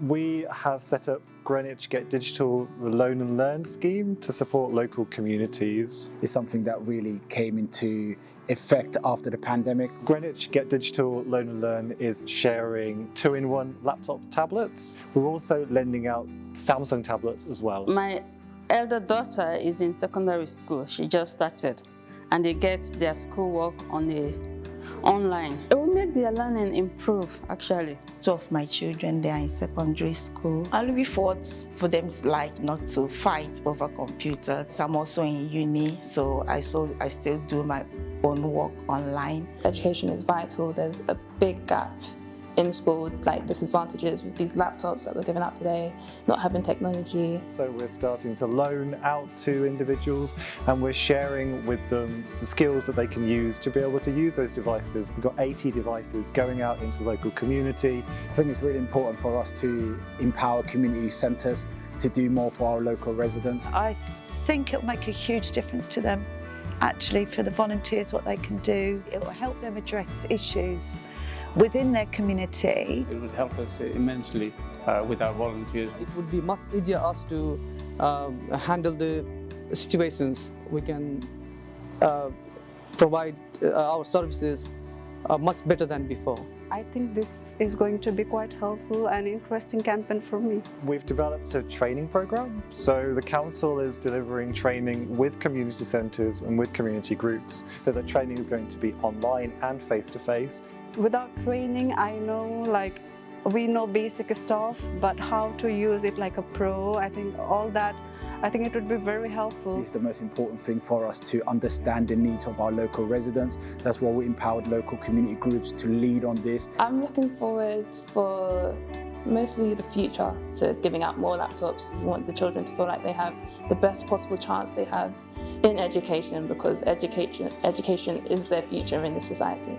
We have set up Greenwich Get Digital Loan and Learn scheme to support local communities. It's something that really came into effect after the pandemic. Greenwich Get Digital Loan and Learn is sharing two-in-one laptop tablets. We're also lending out Samsung tablets as well. My elder daughter is in secondary school. She just started and they get their schoolwork on the online. It will make their learning improve actually. Two of my children, they are in secondary school. I'm looking forward for them like not to fight over computers. I'm also in uni, so I, so I still do my own work online. Education is vital. There's a big gap in school, like disadvantages with these laptops that we're giving out today, not having technology. So we're starting to loan out to individuals and we're sharing with them the skills that they can use to be able to use those devices. We've got 80 devices going out into the local community. I think it's really important for us to empower community centres to do more for our local residents. I think it'll make a huge difference to them actually for the volunteers what they can do. It will help them address issues within their community. It would help us immensely uh, with our volunteers. It would be much easier us to um, handle the situations. We can uh, provide uh, our services uh, much better than before. I think this is going to be quite helpful and interesting campaign for me. We've developed a training program. So the council is delivering training with community centres and with community groups. So the training is going to be online and face-to-face. -face. Without training, I know like we know basic stuff, but how to use it like a pro, I think all that I think it would be very helpful. It's the most important thing for us to understand the needs of our local residents. That's why we empowered local community groups to lead on this. I'm looking forward for mostly the future to giving out more laptops. We want the children to feel like they have the best possible chance they have in education because education, education is their future in the society.